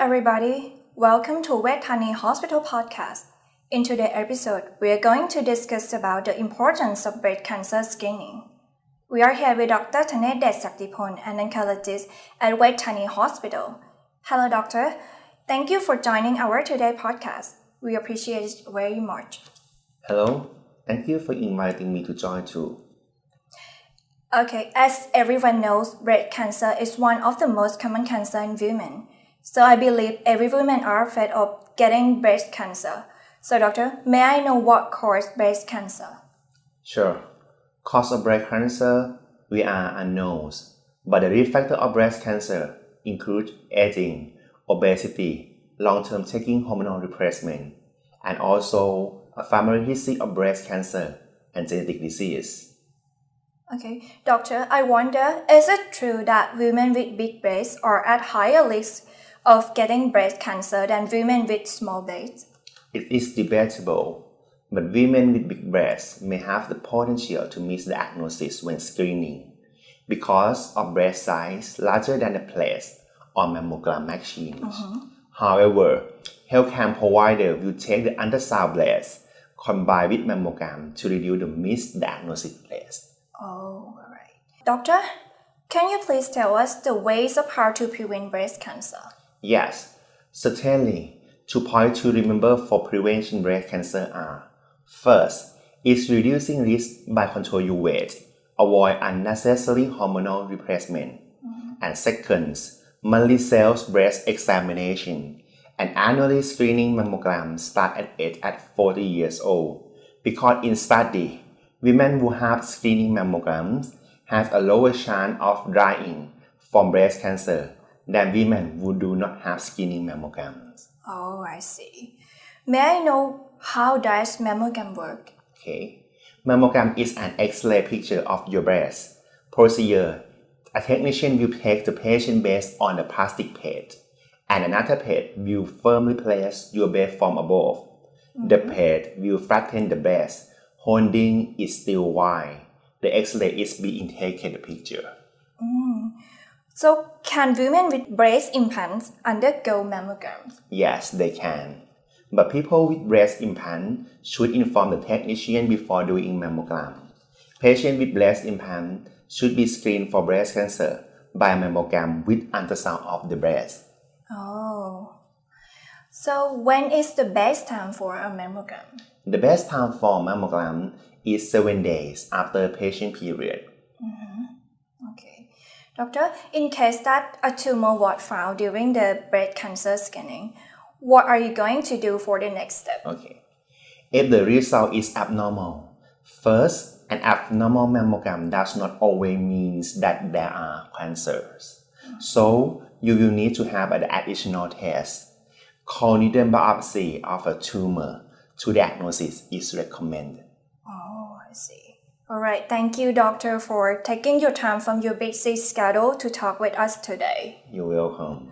everybody. Welcome to Vejthani Hospital podcast. In today's episode, we are going to discuss about the importance of breast cancer screening. We are here with Dr. Thanet Saktipon, an oncologist at Vejthani Hospital. Hello, doctor. Thank you for joining our today podcast. We appreciate it very much. Hello. Thank you for inviting me to join too. Okay, as everyone knows, breast cancer is one of the most common cancer in women. So I believe every woman are afraid of getting breast cancer. So doctor, may I know what causes breast cancer? Sure. Cause of breast cancer, we are unknowns, but the risk factor of breast cancer include aging, obesity, long-term taking hormonal replacement, and also a family history of breast cancer and genetic disease. Okay, doctor, I wonder, is it true that women with big breasts are at higher risk of getting breast cancer than women with small breasts? It is debatable, but women with big breasts may have the potential to miss the diagnosis when screening because of breast size larger than the place on mammogram machines. Mm-hmm. However, healthcare provider will take the ultrasound blast combined with mammogram to reduce the misdiagnosis rate. Oh, all right. Doctor, can you please tell us the ways of how to prevent breast cancer? Yes, certainly. Two points to remember for prevention breast cancer are first, is reducing risk by control your weight, avoid unnecessary hormonal replacement, mm-hmm. and second, monthly self breast examination. And annually screening mammogram start at age at 40 years old. Because in study women who have screening mammograms have a lower chance of dying from breast cancer than women who do not have screening mammograms. Oh, I see. May I know how does mammogram work? Okay. Mammogram is an X-ray picture of your breast. Procedure. A technician will take the patient based on the plastic plate, and another plate will firmly place your breast from above. The mm-hmm. plate will flatten the breast holding is still wide. The X-ray is being taken the picture. Mm. So, can women with breast implants undergo mammograms? Yes, they can. But people with breast implant should inform the technician before doing mammogram. Patients with breast implant should be screened for breast cancer by mammogram with ultrasound of the breast. Oh. So, when is the best time for a mammogram? The best time for mammogram is 7 days after patient period. Okay. Doctor, in case that a tumor was found during the breast cancer scanning, what are you going to do for the next step? Okay. If the result is abnormal, first, an abnormal mammogram does not always mean that there are cancers. So, you will need to have an additional test. Core needle biopsy of a tumor to diagnosis is recommended. Oh, I see. All right. Thank you, doctor, for taking your time from your busy schedule to talk with us today. You're welcome.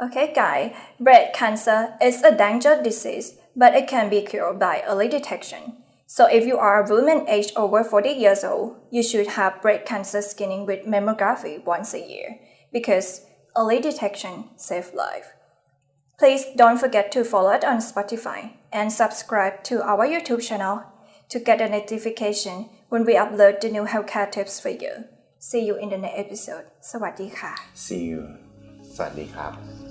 Okay, guy. Breast cancer is a dangerous disease, but it can be cured by early detection. So if you are a woman aged over 40 years old, you should have breast cancer screening with mammography once a year because early detection saves life. Please don't forget to follow us on Spotify and subscribe to our YouTube channel to get a notification when we upload the new healthcare tips for you. See you in the next episode. สวัสดีค่ะ See you. สวัสดีครับ